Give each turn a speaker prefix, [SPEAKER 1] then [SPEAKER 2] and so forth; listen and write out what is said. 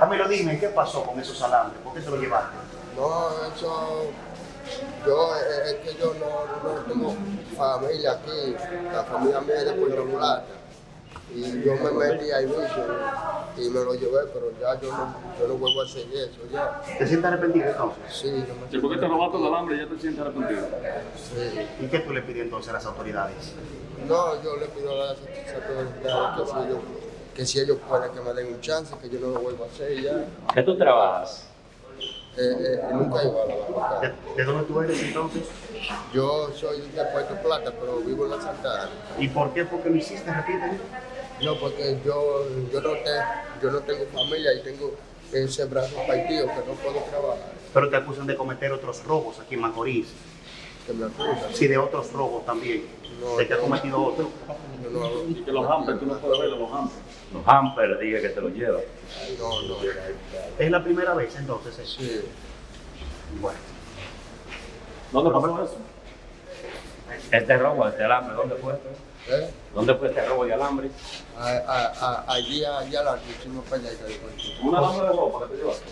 [SPEAKER 1] Camilo
[SPEAKER 2] dime, ¿qué pasó con esos alambres? ¿Por qué se lo llevaste?
[SPEAKER 1] No, eso. Yo, es es que yo no, no tengo familia aquí. La familia mía es de Puerto Plata. Y yo me metí ahí mismo y me lo llevé, pero ya yo no, yo no vuelvo a hacer eso ya.
[SPEAKER 2] ¿Te sientes arrepentido entonces?
[SPEAKER 1] Sí, yo me
[SPEAKER 3] Si porque te robaste el alambre ya te sientes arrepentido.
[SPEAKER 1] sí.
[SPEAKER 2] ¿Y qué tú le pides entonces a las autoridades?
[SPEAKER 1] No, yo le pido a las autoridades que si ellos, que si ellos pueden que me den un chance, que yo no lo vuelva a hacer y ya.
[SPEAKER 4] ¿Qué tú trabajas?
[SPEAKER 1] Eh, eh, nunca iba a la
[SPEAKER 2] ¿De,
[SPEAKER 1] barra.
[SPEAKER 2] de dónde tú eres entonces?
[SPEAKER 1] Yo soy de Puerto Plata, pero vivo en la Santa Ana.
[SPEAKER 2] ¿Y por qué? ¿Por qué lo hiciste? Repíteme.
[SPEAKER 1] No, porque yo, yo, no te- yo no tengo familia y tengo ese brazo partido que no puedo trabajar.
[SPEAKER 2] Pero te acusan de cometer otros robos aquí en Macorís.
[SPEAKER 1] Que me acusan.
[SPEAKER 2] Sí, de otros robos también.
[SPEAKER 1] No,
[SPEAKER 2] ¿De que
[SPEAKER 1] no.
[SPEAKER 2] cometido otro?
[SPEAKER 1] Yo no hago-
[SPEAKER 3] Y que los hampers, tú no puedes ver los hampers.
[SPEAKER 4] Los hampers, dije que te lo lleva.
[SPEAKER 1] No, no.
[SPEAKER 2] ¿Es la primera vez entonces? eso?
[SPEAKER 1] Sí.
[SPEAKER 2] Bueno.
[SPEAKER 3] ¿Dónde pasó eso?
[SPEAKER 4] Este robo, este alambre, ¿dónde fue?
[SPEAKER 1] ¿Eh?
[SPEAKER 4] ¿Dónde fue este robo de alambre?
[SPEAKER 1] A- a- a- allí, allá la hicimos para allá.
[SPEAKER 3] Un alambre de ropa que te llevaste.